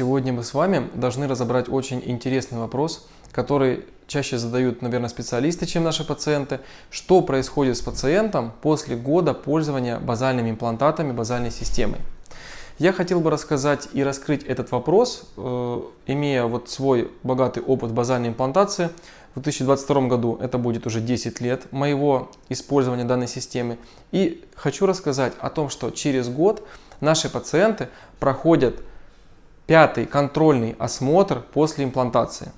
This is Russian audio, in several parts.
Сегодня мы с вами должны разобрать очень интересный вопрос, который чаще задают, наверное, специалисты, чем наши пациенты. Что происходит с пациентом после года пользования базальными имплантатами, базальной системой? Я хотел бы рассказать и раскрыть этот вопрос, э, имея вот свой богатый опыт базальной имплантации. В 2022 году это будет уже 10 лет моего использования данной системы. И хочу рассказать о том, что через год наши пациенты проходят пятый контрольный осмотр после имплантации.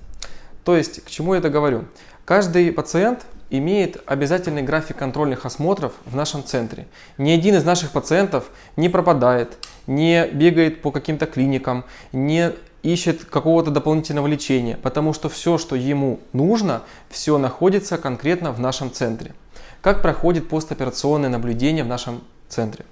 То есть, к чему я это говорю? Каждый пациент имеет обязательный график контрольных осмотров в нашем центре. Ни один из наших пациентов не пропадает, не бегает по каким-то клиникам, не ищет какого-то дополнительного лечения, потому что все, что ему нужно, все находится конкретно в нашем центре. Как проходит постоперационное наблюдение в нашем центре?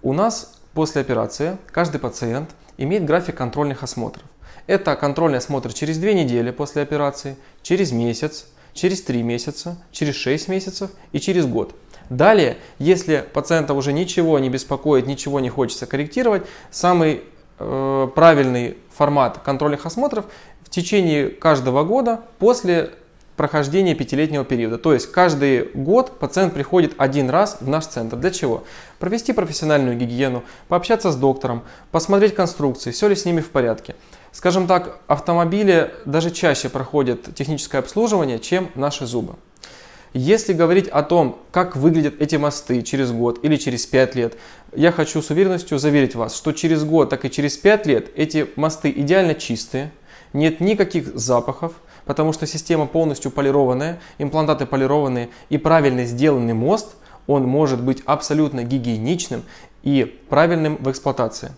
У нас после операции каждый пациент имеет график контрольных осмотров. Это контрольный осмотр через 2 недели после операции, через месяц, через 3 месяца, через 6 месяцев и через год. Далее, если пациента уже ничего не беспокоит, ничего не хочется корректировать, самый э, правильный формат контрольных осмотров в течение каждого года после прохождения пятилетнего периода. То есть каждый год пациент приходит один раз в наш центр. Для чего? Провести профессиональную гигиену, пообщаться с доктором, посмотреть конструкции, все ли с ними в порядке. Скажем так, автомобили даже чаще проходят техническое обслуживание, чем наши зубы. Если говорить о том, как выглядят эти мосты через год или через 5 лет, я хочу с уверенностью заверить вас, что через год, так и через 5 лет эти мосты идеально чистые, нет никаких запахов, потому что система полностью полированная, имплантаты полированные и правильно сделанный мост, он может быть абсолютно гигиеничным и правильным в эксплуатации.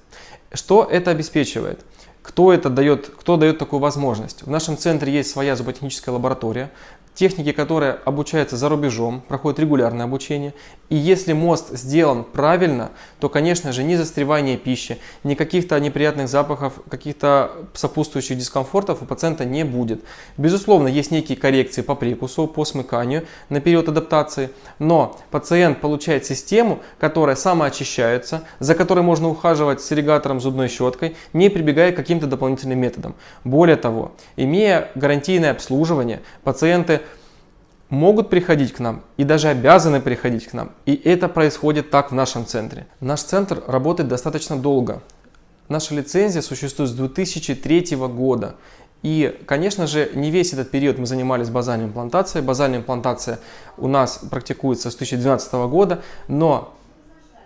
Что это обеспечивает? Кто это дает, кто дает такую возможность? В нашем центре есть своя зуботехническая лаборатория, техники, которые обучаются за рубежом, проходят регулярное обучение. И если мост сделан правильно, то, конечно же, ни застревания пищи, ни каких-то неприятных запахов, каких-то сопутствующих дискомфортов у пациента не будет. Безусловно, есть некие коррекции по прикусу, по смыканию на период адаптации, но пациент получает систему, которая самоочищается, за которой можно ухаживать с ирригатором зубной щеткой, не прибегая к каким-то дополнительным методам. Более того, имея гарантийное обслуживание, пациенты могут приходить к нам и даже обязаны приходить к нам. И это происходит так в нашем центре. Наш центр работает достаточно долго. Наша лицензия существует с 2003 года. И, конечно же, не весь этот период мы занимались базальной имплантацией. Базальная имплантация у нас практикуется с 2012 года, но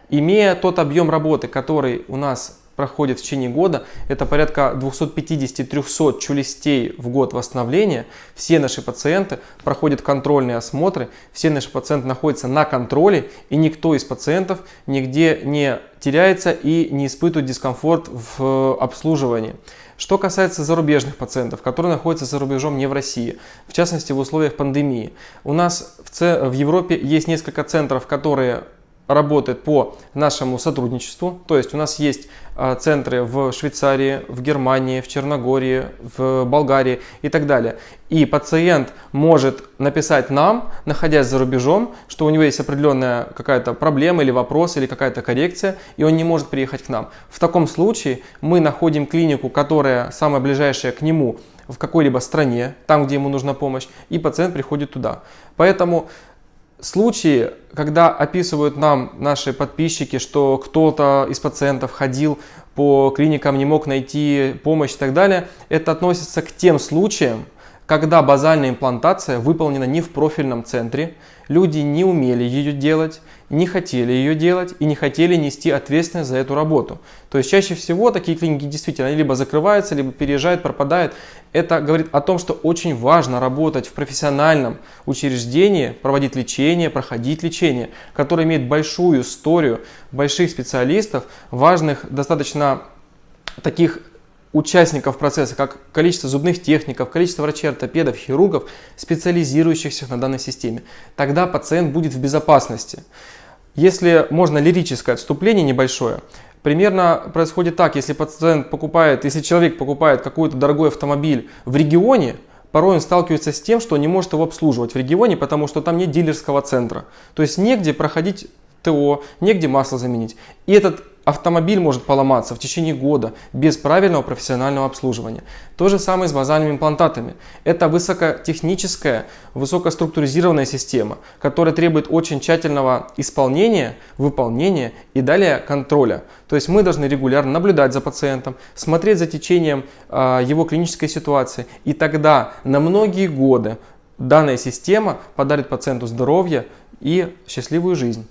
имея тот объем работы, который у нас проходит в течение года, это порядка 250-300 челюстей в год восстановления. Все наши пациенты проходят контрольные осмотры, все наши пациенты находятся на контроле, и никто из пациентов нигде не теряется и не испытывает дискомфорт в обслуживании. Что касается зарубежных пациентов, которые находятся за рубежом не в России, в частности в условиях пандемии. У нас в, в Европе есть несколько центров, которые работает по нашему сотрудничеству. То есть у нас есть а, центры в Швейцарии, в Германии, в Черногории, в Болгарии и так далее. И пациент может написать нам, находясь за рубежом, что у него есть определенная какая-то проблема или вопрос, или какая-то коррекция, и он не может приехать к нам. В таком случае мы находим клинику, которая самая ближайшая к нему в какой-либо стране, там, где ему нужна помощь, и пациент приходит туда. Поэтому случаи, когда описывают нам наши подписчики, что кто-то из пациентов ходил по клиникам, не мог найти помощь и так далее, это относится к тем случаям, когда базальная имплантация выполнена не в профильном центре, люди не умели ее делать, не хотели ее делать и не хотели нести ответственность за эту работу. То есть чаще всего такие клиники действительно либо закрываются, либо переезжают, пропадают. Это говорит о том, что очень важно работать в профессиональном учреждении, проводить лечение, проходить лечение, которое имеет большую историю, больших специалистов, важных достаточно таких участников процесса, как количество зубных техников, количество врачей-ортопедов, хирургов, специализирующихся на данной системе. Тогда пациент будет в безопасности. Если можно лирическое отступление небольшое, примерно происходит так, если пациент покупает, если человек покупает какой-то дорогой автомобиль в регионе, порой он сталкивается с тем, что не может его обслуживать в регионе, потому что там нет дилерского центра. То есть негде проходить ТО, негде масло заменить. И этот автомобиль может поломаться в течение года без правильного профессионального обслуживания. То же самое с базальными имплантатами. Это высокотехническая, высокоструктуризированная система, которая требует очень тщательного исполнения, выполнения и далее контроля. То есть мы должны регулярно наблюдать за пациентом, смотреть за течением э, его клинической ситуации. И тогда на многие годы данная система подарит пациенту здоровье и счастливую жизнь.